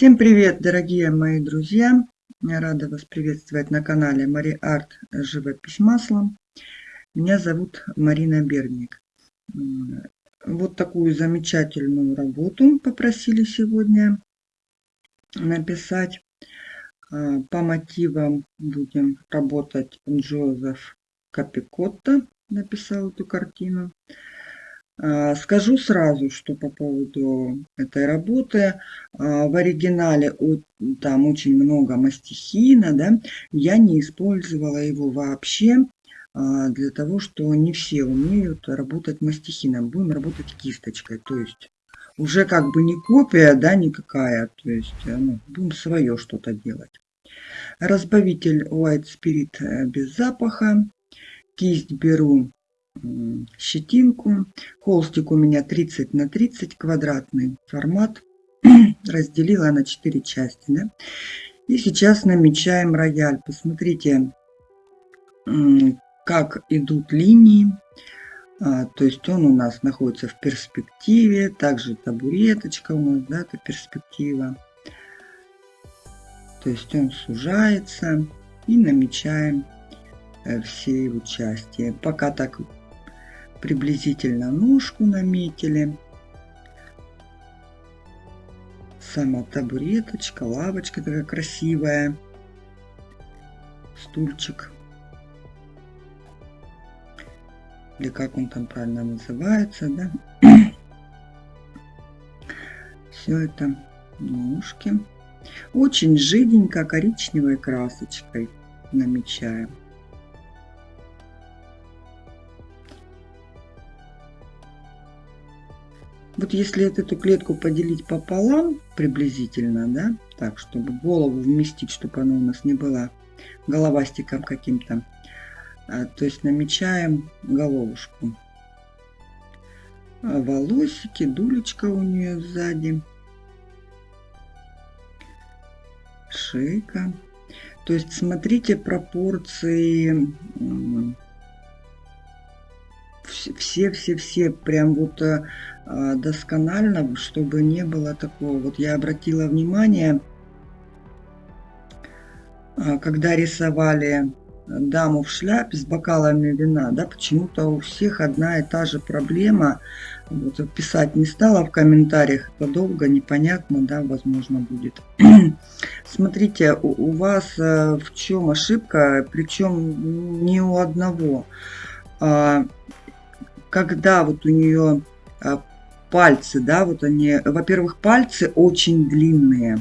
Всем привет, дорогие мои друзья! Я рада вас приветствовать на канале Мари Арт Живопись маслом. Меня зовут Марина Берник. Вот такую замечательную работу попросили сегодня написать. А, по мотивам будем работать Джозеф Капикотто написал эту картину. А, скажу сразу, что по поводу этой работы. А, в оригинале там очень много мастихина, да, я не использовала его вообще а, для того, что не все умеют работать мастихином. Будем работать кисточкой, то есть уже как бы не копия, да, никакая, то есть ну, будем свое что-то делать. Разбавитель White Spirit э, без запаха. Кисть беру щетинку. Холстик у меня 30 на 30 квадратный формат. Разделила на 4 части. Да? И сейчас намечаем рояль. Посмотрите, как идут линии. А, то есть он у нас находится в перспективе. Также табуреточка у нас, да, это перспектива. То есть он сужается. И намечаем э, все его части. Пока так приблизительно ножку наметили. Сама табуреточка, лавочка такая красивая. Стульчик. Или как он там правильно называется, да? Все это ножки. Очень жиденько коричневой красочкой намечаем. Вот если эту клетку поделить пополам приблизительно, да, так, чтобы голову вместить, чтобы она у нас не была головастиком каким-то, а, то есть намечаем головушку. А волосики, дулечка у нее сзади. Шейка. То есть смотрите пропорции все-все-все прям вот э, а, досконально, чтобы не было такого. Вот я обратила внимание, а, когда рисовали даму в шляпе с бокалами вина, да, почему-то у всех одна и та же проблема. Вот, писать не стала в комментариях, это долго, непонятно, да, возможно, будет. Смотрите, у, у вас э, в чем ошибка, причем не у одного. Когда вот у нее а, пальцы, да, вот они, во-первых, пальцы очень длинные,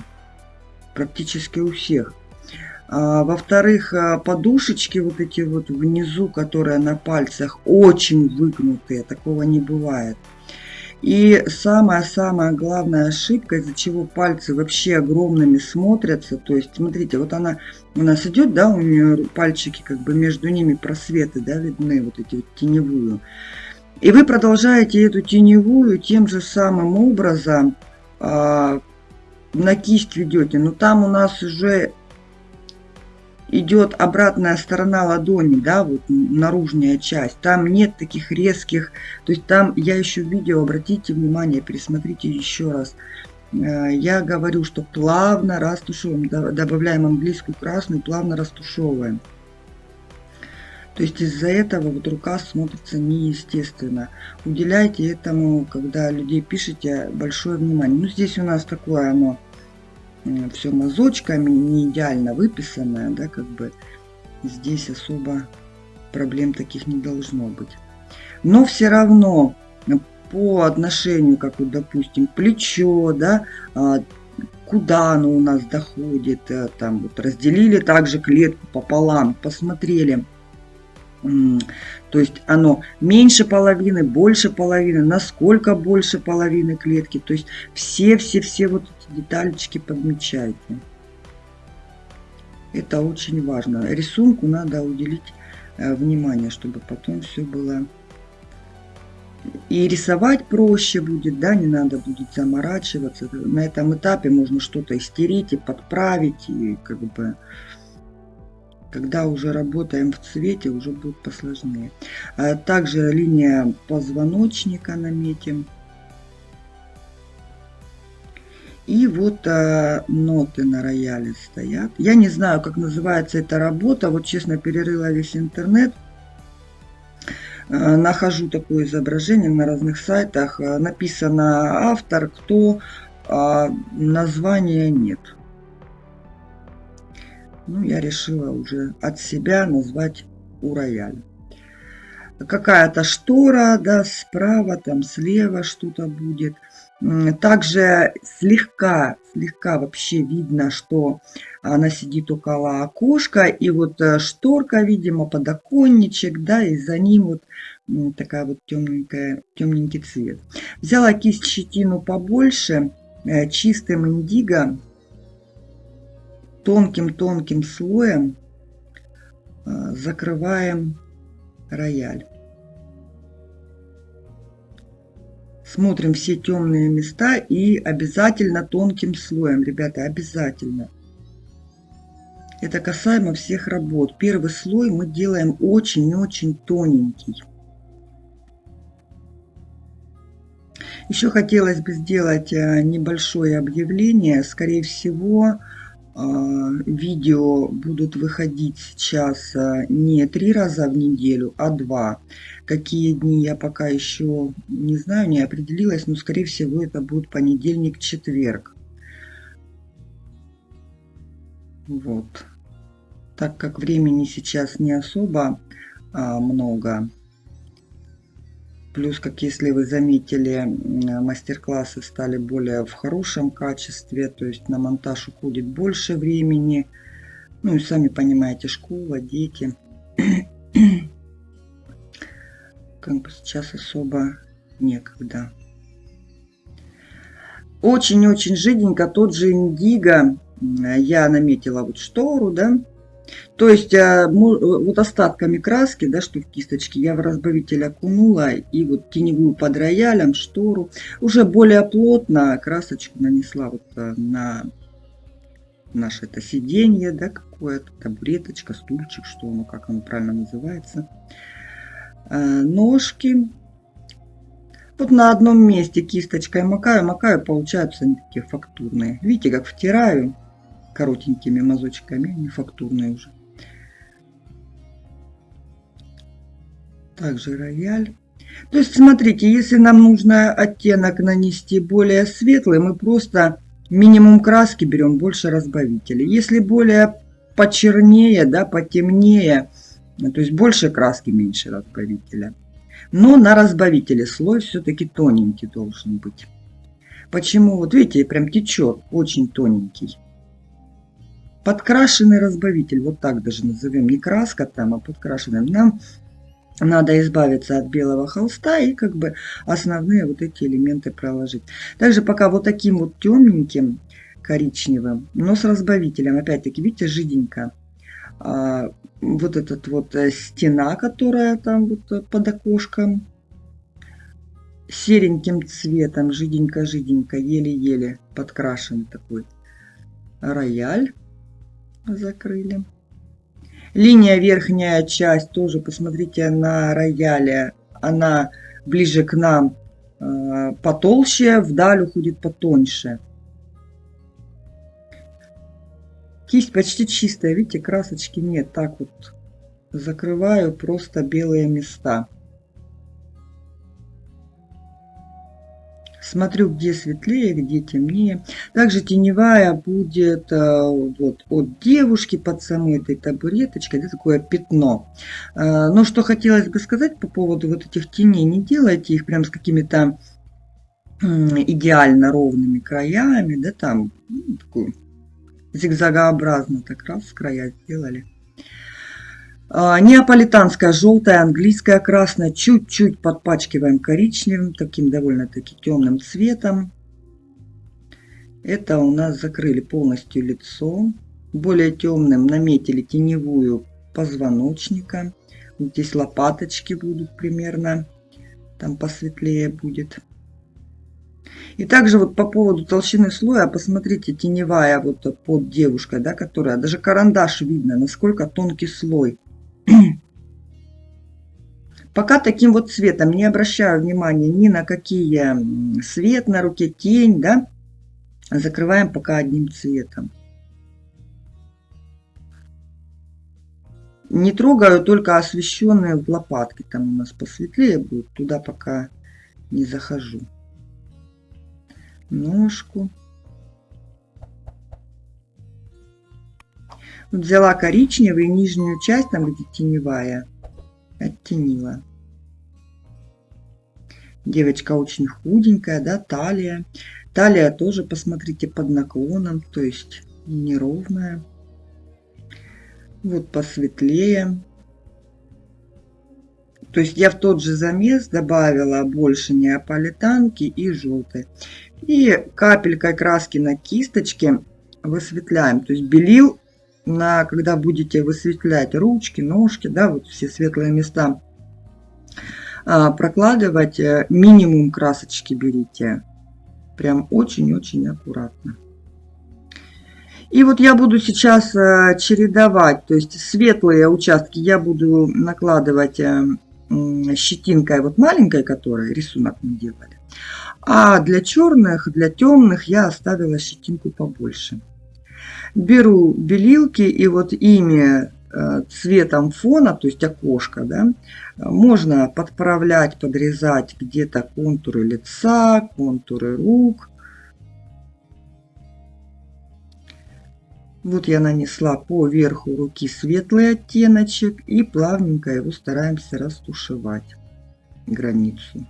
практически у всех. А, Во-вторых, а, подушечки вот эти вот внизу, которые на пальцах, очень выгнутые, такого не бывает. И самая-самая главная ошибка, из-за чего пальцы вообще огромными смотрятся, то есть, смотрите, вот она у нас идет, да, у нее пальчики, как бы между ними просветы, да, видны, вот эти вот теневую. И вы продолжаете эту теневую тем же самым образом а, на кисть ведете. Но там у нас уже идет обратная сторона ладони, да, вот наружная часть. Там нет таких резких, то есть там я еще видео, обратите внимание, пересмотрите еще раз. Э, я говорю, что плавно растушевываем, добавляем английскую красную, плавно растушевываем. То есть из-за этого вот рука смотрится неестественно. Уделяйте этому, когда людей пишете, большое внимание. Ну, здесь у нас такое оно все мазочками, не идеально выписанное, да, как бы здесь особо проблем таких не должно быть. Но все равно по отношению, как вот, допустим, плечо, да, а, куда оно у нас доходит, э, там вот разделили также клетку пополам, посмотрели, то есть оно меньше половины, больше половины, насколько больше половины клетки. То есть все-все-все вот эти деталечки подмечайте. Это очень важно. Рисунку надо уделить э, внимание, чтобы потом все было... И рисовать проще будет, да, не надо будет заморачиваться. На этом этапе можно что-то истерить и подправить, и как бы когда уже работаем в цвете, уже будет посложнее. А также линия позвоночника наметим. И вот а, ноты на рояле стоят. Я не знаю, как называется эта работа. Вот честно перерыла весь интернет. А, нахожу такое изображение на разных сайтах. А, написано автор, кто, а, названия нет. Ну, я решила уже от себя назвать у рояля какая-то штора, да, справа, там слева что-то будет. Также слегка, слегка вообще видно, что она сидит около окошка, и вот э, шторка, видимо, подоконничек, да, и за ним вот такая вот темненькая, темненький цвет. Взяла кисть щетину побольше, э, чистым индиго, тонким-тонким слоем э, закрываем рояль. Смотрим все темные места и обязательно тонким слоем, ребята, обязательно. Это касаемо всех работ. Первый слой мы делаем очень-очень тоненький. Еще хотелось бы сделать э, небольшое объявление. Скорее всего, видео будут выходить сейчас а, не три раза в неделю, а два. Какие дни я пока еще не знаю, не определилась, но скорее всего это будет понедельник, четверг. Вот. Так как времени сейчас не особо а, много, Плюс, как если вы заметили, мастер-классы стали более в хорошем качестве, то есть на монтаж уходит больше времени. Ну и сами понимаете, школа, дети. Как бы сейчас особо некогда. Очень-очень жиденько, тот же индиго, я наметила вот штору, да, то есть а, вот остатками краски, да, что в кисточке, я в разбавитель окунула и вот теневую под роялем, штору. Уже более плотно красочку нанесла вот а, на наше это сиденье, да, какое-то, табуреточка, стульчик, что оно, как оно правильно называется. Ножки. Вот на одном месте кисточкой макаю, макаю, получаются они такие фактурные. Видите, как втираю коротенькими мазочками, не фактурные уже. Также рояль. То есть, смотрите, если нам нужно оттенок нанести более светлый, мы просто минимум краски берем, больше разбавителей. Если более почернее, да, потемнее, то есть больше краски, меньше разбавителя. Но на разбавителе слой все-таки тоненький должен быть. Почему? Вот видите, прям течет, очень тоненький. Подкрашенный разбавитель, вот так даже назовем, не краска там, а подкрашенный. Нам надо избавиться от белого холста и как бы основные вот эти элементы проложить. Также пока вот таким вот темненьким коричневым, но с разбавителем, опять-таки, видите, жиденько. А, вот этот вот э, стена, которая там вот под окошком, сереньким цветом, жиденько-жиденько, еле-еле подкрашенный такой рояль закрыли. Линия верхняя часть тоже, посмотрите, на рояле, она ближе к нам э, потолще, вдаль уходит потоньше. Кисть почти чистая, видите, красочки нет. Так вот закрываю просто белые места. Смотрю, где светлее, где темнее. Также теневая будет э, вот, от девушки под самой этой табуреточкой. Это такое пятно. Э, но что хотелось бы сказать по поводу вот этих теней. Не делайте их прям с какими-то идеально ровными краями. Да, там ну, такую зигзагообразно так раз края сделали. А, неаполитанская желтая, английская красная. Чуть-чуть подпачкиваем коричневым, таким довольно-таки темным цветом. Это у нас закрыли полностью лицо. Более темным наметили теневую позвоночника. Вот здесь лопаточки будут примерно. Там посветлее будет. И также вот по поводу толщины слоя, посмотрите, теневая вот под девушкой, да, которая, даже карандаш видно, насколько тонкий слой. Пока таким вот цветом не обращаю внимания ни на какие свет на руке, тень, да. закрываем пока одним цветом. Не трогаю только освещенные лопатки. Там у нас посветлее будет. Туда пока не захожу. Ножку. Взяла коричневый нижнюю часть, там где теневая, оттенила. Девочка очень худенькая, да, талия. Талия тоже, посмотрите, под наклоном, то есть неровная. Вот посветлее. То есть я в тот же замес добавила больше неаполитанки и желтой. И капелькой краски на кисточке высветляем. То есть белил на, когда будете высветлять ручки, ножки, да, вот все светлые места, а, прокладывать э, минимум красочки берите. Прям очень-очень аккуратно. И вот я буду сейчас э, чередовать, то есть светлые участки я буду накладывать э, щетинкой вот маленькой, которая рисунок мы делали. А для черных, для темных я оставила щетинку побольше беру белилки и вот ими э, цветом фона, то есть окошко, да, можно подправлять, подрезать где-то контуры лица, контуры рук. Вот я нанесла по верху руки светлый оттеночек и плавненько его стараемся растушевать границу.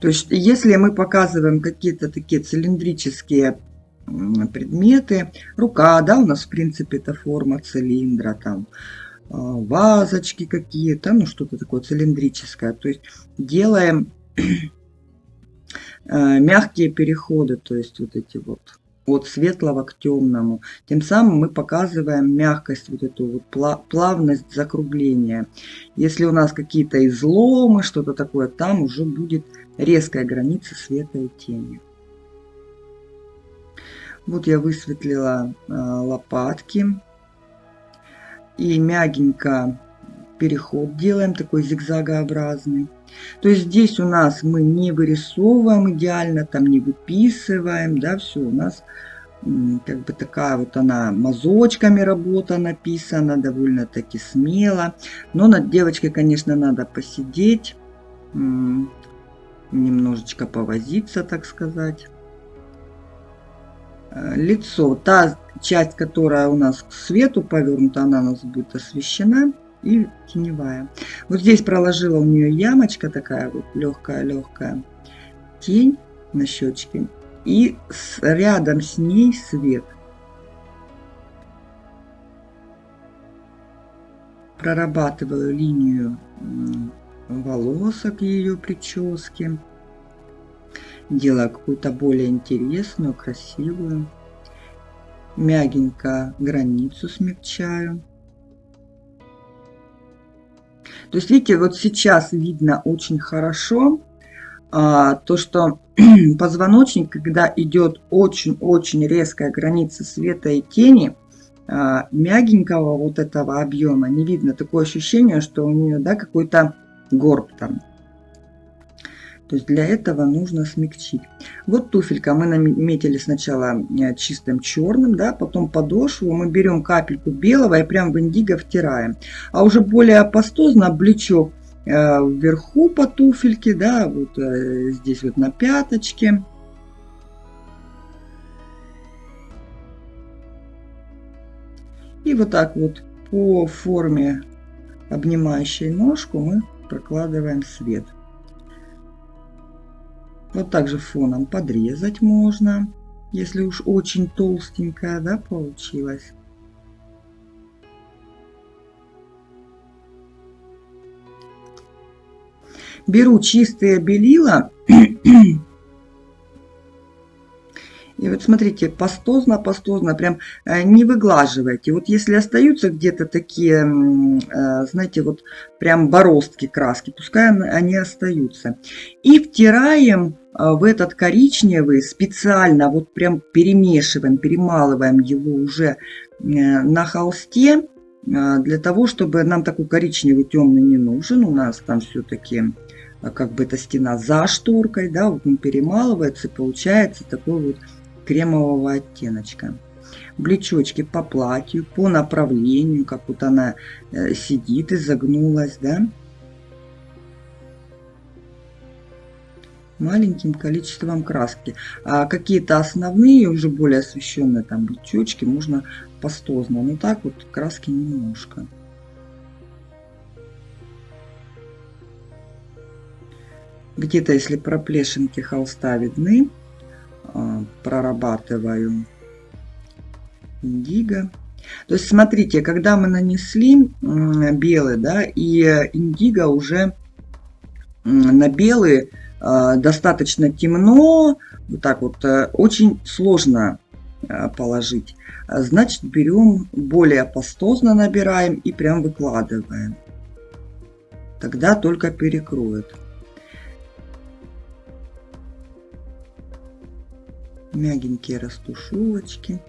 То есть, если мы показываем какие-то такие цилиндрические предметы. Рука, да, у нас в принципе это форма цилиндра, там а, вазочки какие-то, ну что-то такое цилиндрическое. То есть делаем а, мягкие переходы, то есть вот эти вот от светлого к темному. Тем самым мы показываем мягкость, вот эту вот плавность закругления. Если у нас какие-то изломы, что-то такое, там уже будет резкая граница света и тени. Вот я высветлила э, лопатки. И мягенько переход делаем, такой зигзагообразный. То есть здесь у нас мы не вырисовываем идеально, там не выписываем, да, все у нас как бы такая вот она мазочками работа написана, довольно-таки смело. Но над девочкой, конечно, надо посидеть, немножечко повозиться, так сказать. Э, лицо. Та часть, которая у нас к свету повернута, она у нас будет освещена и теневая. Вот здесь проложила у нее ямочка такая вот легкая-легкая тень на щечке. И с, рядом с ней свет. Прорабатываю линию волосок ее прически делаю какую-то более интересную, красивую. Мягенько границу смягчаю. То есть, видите, вот сейчас видно очень хорошо а, то, что позвоночник, когда идет очень-очень резкая граница света и тени, а, мягенького вот этого объема не видно. Такое ощущение, что у нее да, какой-то горб там. То есть для этого нужно смягчить. Вот туфелька мы наметили сначала э, чистым черным, да, потом подошву мы берем капельку белого и прям в индиго втираем. А уже более пастозно облечок э, вверху по туфельке, да, вот э, здесь вот на пяточке. И вот так вот по форме обнимающей ножку мы прокладываем свет. Вот также фоном подрезать можно, если уж очень толстенькая, да, получилась. Беру чистые белила И вот смотрите, пастозно, пастозно, прям э, не выглаживайте. Вот если остаются где-то такие, э, знаете, вот прям бороздки краски, пускай они остаются. И втираем э, в этот коричневый специально, вот прям перемешиваем, перемалываем его уже на холсте, для того, чтобы нам такой коричневый темный не нужен. У нас там все-таки как бы эта стена за шторкой, да, вот он перемалывается получается такой вот кремового оттеночка. Блечочки по платью, по направлению, как вот она э, сидит и загнулась, да. маленьким количеством краски. А какие-то основные, уже более освещенные там блечочки можно пастозно. Но так вот краски немножко. Где-то, если проплешинки холста видны, прорабатываю индиго. То есть, смотрите, когда мы нанесли белый, да, и индиго уже на белый а, достаточно темно, вот так вот, э, очень сложно положить. Значит, берем более пастозно набираем и прям выкладываем. Тогда только перекроет. Мягенькие растушевочки.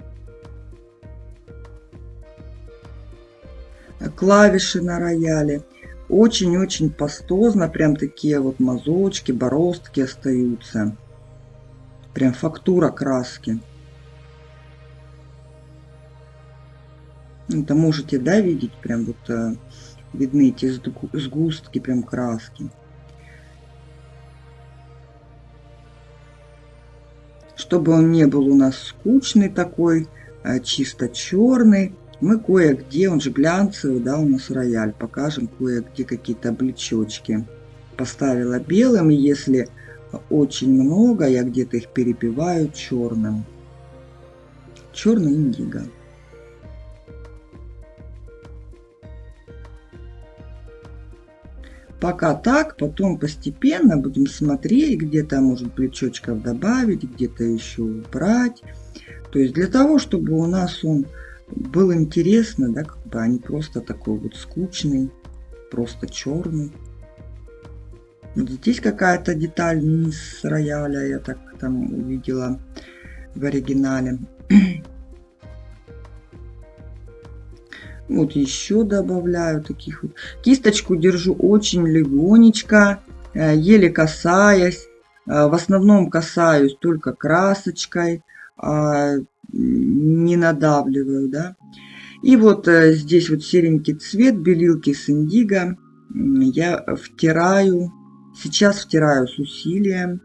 Клавиши на рояле. Очень-очень пастозно, прям такие вот мазочки, бороздки остаются. Прям фактура краски. Это можете, да, видеть, прям вот э, видны эти сгустки прям краски. Чтобы он не был у нас скучный такой, а чисто черный, мы кое-где, он же глянцевый, да, у нас рояль, покажем кое-где какие-то облечочки. Поставила белым, и если очень много, я где-то их перебиваю черным. Черный индиго. Пока так, потом постепенно будем смотреть, где-то, может, плечочков добавить, где-то еще убрать. То есть для того, чтобы у нас он был интересно, да, как бы, а не просто такой вот скучный, просто черный. Вот здесь какая-то деталь низ рояля, я так там увидела в оригинале. Вот еще добавляю таких вот. Кисточку держу очень легонечко, э, еле касаясь. Э, в основном касаюсь только красочкой, а, не надавливаю, да. И вот э, здесь вот серенький цвет белилки с индиго я втираю, сейчас втираю с усилием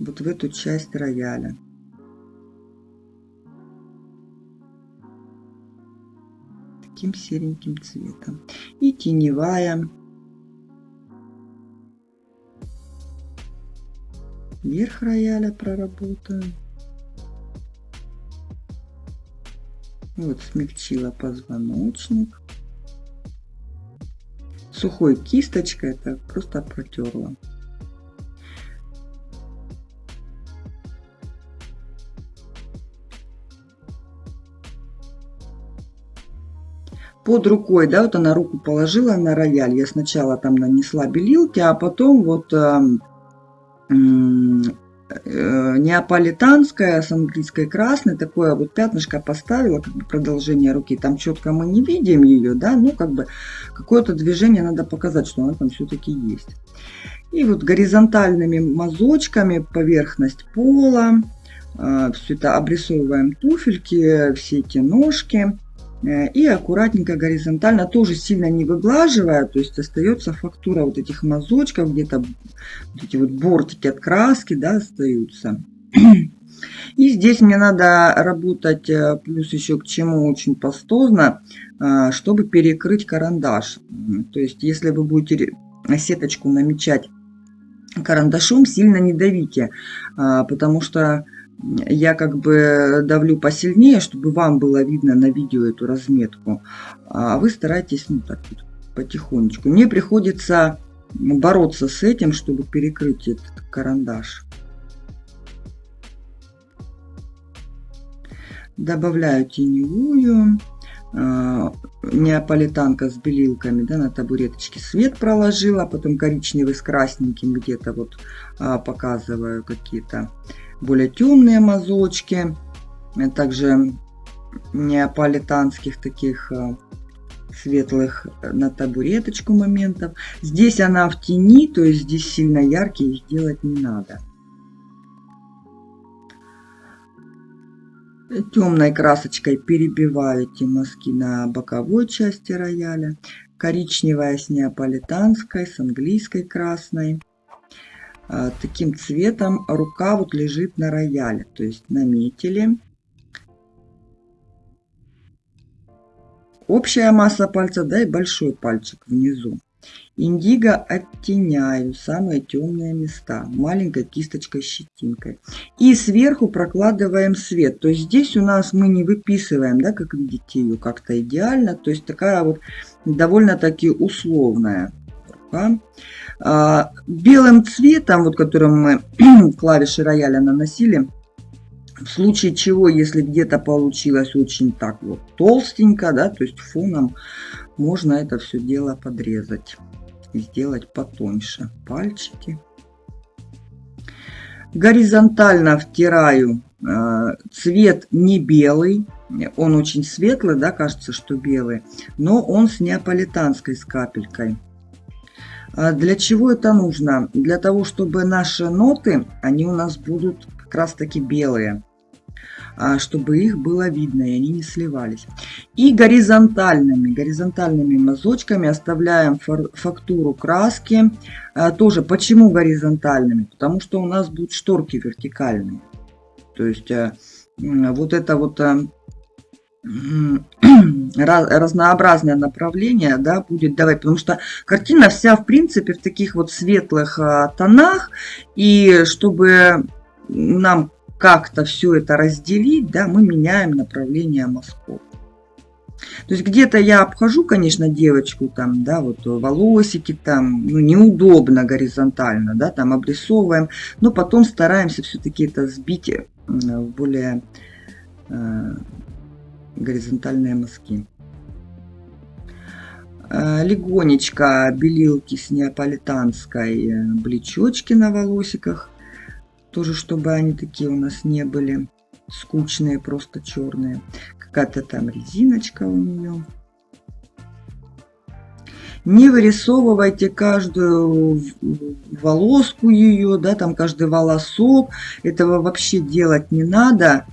вот в эту часть рояля. Таким сереньким цветом. И теневая. Верх рояля проработаю. Вот смягчила позвоночник. Сухой кисточкой это просто протерла. Под рукой, да, вот она руку положила на рояль. Я сначала там нанесла белилки, а потом вот э, э, неаполитанская с английской красной, такое вот пятнышко поставила, как бы продолжение руки. Там четко мы не видим ее, да, ну как бы какое-то движение надо показать, что она там все-таки есть. И вот горизонтальными мазочками поверхность пола, э, все это обрисовываем туфельки, все эти ножки. Э, и аккуратненько горизонтально, тоже сильно не выглаживая, то есть остается фактура вот этих мазочков, где-то вот эти вот бортики от краски, да, остаются. И здесь мне надо работать, э, плюс еще к чему очень пастозно, э, чтобы перекрыть карандаш. То есть, если вы будете сеточку намечать карандашом, сильно не давите, потому что я как бы давлю посильнее, чтобы вам было видно на видео эту разметку. А вы старайтесь ну, так вот, потихонечку. Мне приходится бороться с этим, чтобы перекрыть этот карандаш. Добавляю теневую. А, неаполитанка с белилками, да, на табуреточке свет проложила, потом коричневый с красненьким где-то вот а, показываю какие-то более темные мазочки, также неаполитанских таких э, светлых на табуреточку моментов. Здесь она в тени, то есть здесь сильно яркие делать не надо. Темной красочкой перебиваю эти мазки на боковой части рояля. Коричневая с неаполитанской, с английской красной. А, таким цветом рука вот лежит на рояле. То есть наметили. Общая масса пальца, да и большой пальчик внизу. Индиго оттеняю самые темные места маленькой кисточкой щетинкой. И сверху прокладываем свет. То есть здесь у нас мы не выписываем, да, как видите, ее как-то идеально. То есть такая вот довольно-таки условная рука. А, белым цветом, вот которым мы клавиши рояля наносили, в случае чего, если где-то получилось очень так вот толстенько, да, то есть фоном, можно это все дело подрезать и сделать потоньше пальчики. Горизонтально втираю э, цвет не белый, он очень светлый, да, кажется, что белый, но он с неаполитанской с капелькой. А для чего это нужно? Для того, чтобы наши ноты, они у нас будут как раз таки белые. А, чтобы их было видно и они не сливались. И горизонтальными, горизонтальными мазочками оставляем фактуру краски. А, тоже почему горизонтальными? Потому что у нас будут шторки вертикальные. То есть э, вот это вот э, разнообразное направление да, будет давать, потому что картина вся в принципе в таких вот светлых а, тонах, и чтобы нам как-то все это разделить, да, мы меняем направление мазков. То есть где-то я обхожу, конечно, девочку, там, да, вот волосики там, ну, неудобно горизонтально, да, там обрисовываем, но потом стараемся все-таки это сбить более э, горизонтальные мазки. Э, легонечко белилки с неаполитанской э, блечочки на волосиках. Тоже, чтобы они такие у нас не были скучные, просто черные. Какая-то там резиночка у нее. Не вырисовывайте каждую волоску ее, да, там каждый волосок. Этого вообще делать не надо.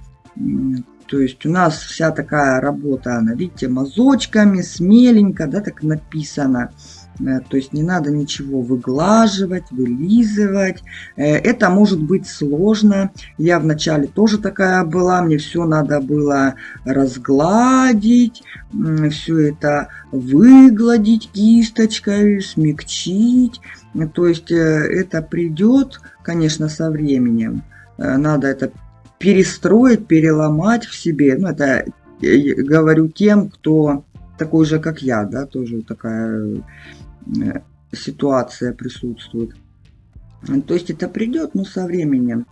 То есть у нас вся такая работа, она, видите, мазочками, смеленько, да, так написано. Э, то есть не надо ничего выглаживать, вылизывать. Э, это может быть сложно. Я вначале тоже такая была. Мне все надо было разгладить, все это выгладить кисточкой, смягчить. То есть э, это придет, конечно, со временем. Надо это перестроить, переломать в себе. Ну, это говорю тем, кто такой же, как я, да, тоже такая Э, ситуация присутствует. То есть это придет, но со временем.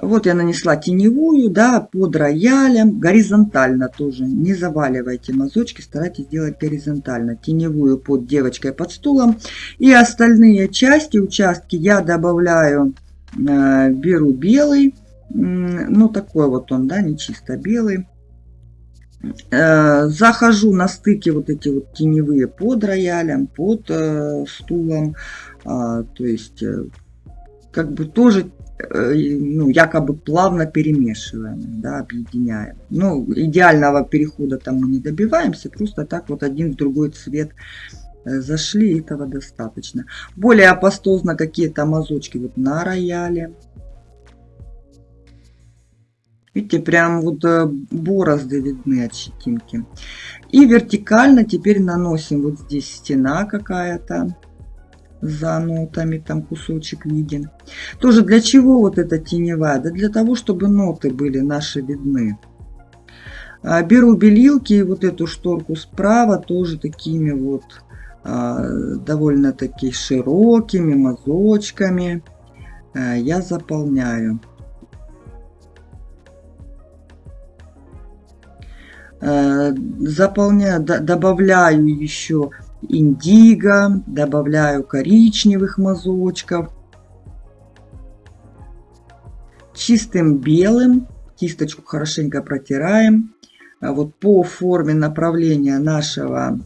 Вот я нанесла теневую, да, под роялем, горизонтально тоже. Не заваливайте мазочки, старайтесь делать горизонтально. Теневую под девочкой под стулом. И остальные части, участки я добавляю, беру белый. Ну, такой вот он, да, не чисто белый. Э, захожу на стыке вот эти вот теневые под роялем, под э, стулом. Э, то есть, э, как бы тоже э, ну, якобы плавно перемешиваем, да, объединяем. Ну, идеального перехода там мы не добиваемся, просто так вот один в другой цвет э, зашли, этого достаточно. Более апостозно какие-то мазочки вот на рояле, Видите, прям вот э, борозды видны от щетинки. И вертикально теперь наносим вот здесь стена какая-то за нотами, там кусочек виден. Тоже для чего вот эта теневая? Да для того, чтобы ноты были наши видны. А, беру белилки и вот эту шторку справа тоже такими вот довольно-таки широкими мазочками а, я заполняю. Э, заполняю, добавляю еще индиго, добавляю коричневых мазочков. Чистым белым кисточку хорошенько протираем. а вот по форме направления нашего,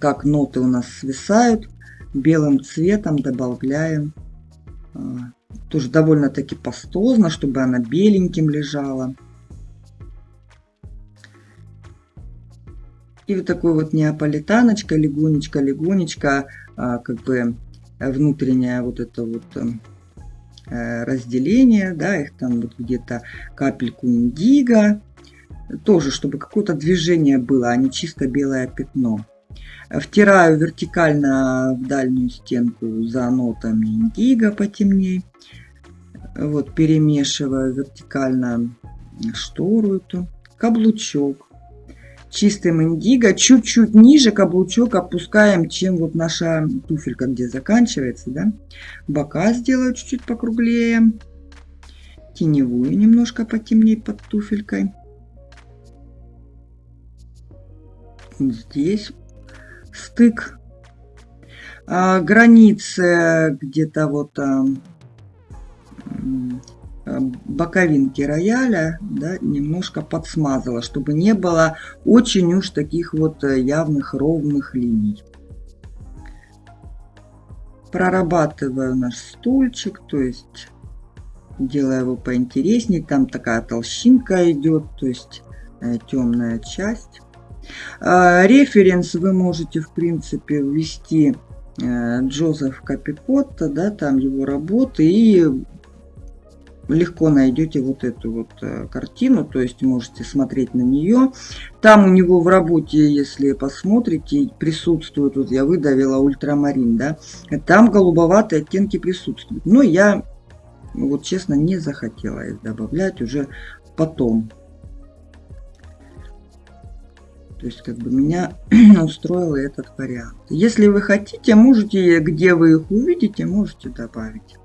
как ноты у нас свисают, белым цветом добавляем. А, тоже довольно-таки пастозно, чтобы она беленьким лежала. И вот такой вот неаполитаночка, легонечко, легонечко, а, как бы внутреннее вот это вот э, разделение, да, их там вот где-то капельку индиго, тоже, чтобы какое-то движение было, а не чисто белое пятно. Втираю вертикально в дальнюю стенку за нотами индиго потемней. Вот перемешиваю вертикально штору эту. Каблучок. Чистым индиго. Чуть-чуть ниже каблучок опускаем, чем вот наша туфелька, где заканчивается. Да? Бока сделаю чуть-чуть покруглее. Теневую немножко потемнее под туфелькой. Здесь стык а, границы где-то вот а, боковинки рояля да, немножко подсмазала, чтобы не было очень уж таких вот э, явных ровных линий. Прорабатываю наш стульчик, то есть делаю его поинтереснее. Там такая толщинка идет, то есть э, темная часть. А, референс вы можете, в принципе, ввести э, Джозеф Капикотта, да, там его работы, и легко найдете вот эту вот э, картину, то есть можете смотреть на нее. Там у него в работе, если посмотрите, присутствует, вот я выдавила ультрамарин, да, там голубоватые оттенки присутствуют. Но я, вот честно, не захотела их добавлять уже потом. То есть как бы меня устроил этот вариант. Если вы хотите, можете, где вы их увидите, можете добавить.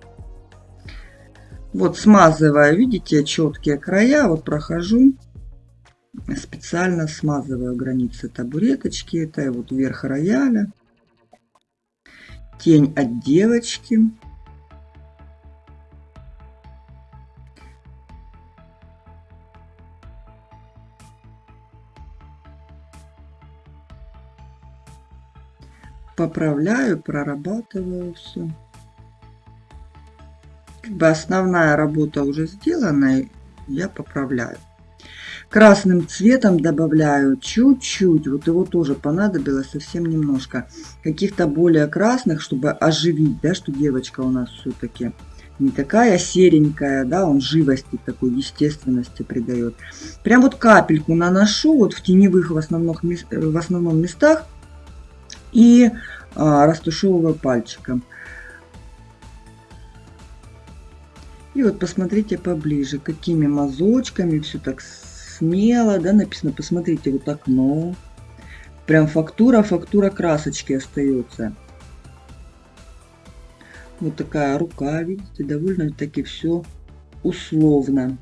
Вот смазывая, видите, четкие края, вот прохожу, специально смазываю границы табуреточки, это вот верх рояля, тень от девочки. Поправляю, прорабатываю все как бы основная работа уже сделана, я поправляю. Красным цветом добавляю чуть-чуть, вот его тоже понадобилось совсем немножко, каких-то более красных, чтобы оживить, да, что девочка у нас все-таки не такая серенькая, да, он живости такой, естественности придает. Прям вот капельку наношу вот в теневых в, основных, в основном местах и а, растушевываю пальчиком. И вот посмотрите поближе, какими мазочками, все так смело, да, написано, посмотрите, вот окно. Прям фактура, фактура красочки остается. Вот такая рука, видите, довольно-таки все условно.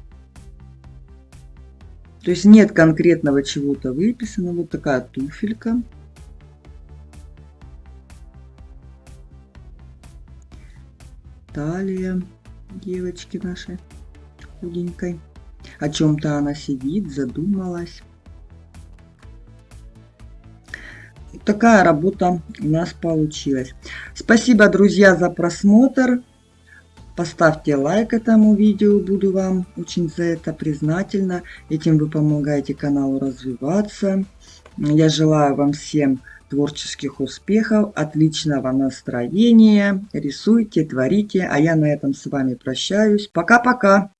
То есть нет конкретного чего-то выписано. Вот такая туфелька. Талия девочки нашей худенькой. О чем-то она сидит, задумалась. Такая работа у нас получилась. Спасибо, друзья, за просмотр. Поставьте лайк этому видео, буду вам очень за это признательна. Этим вы помогаете каналу развиваться. Я желаю вам всем творческих успехов, отличного настроения. Рисуйте, творите. А я на этом с вами прощаюсь. Пока-пока.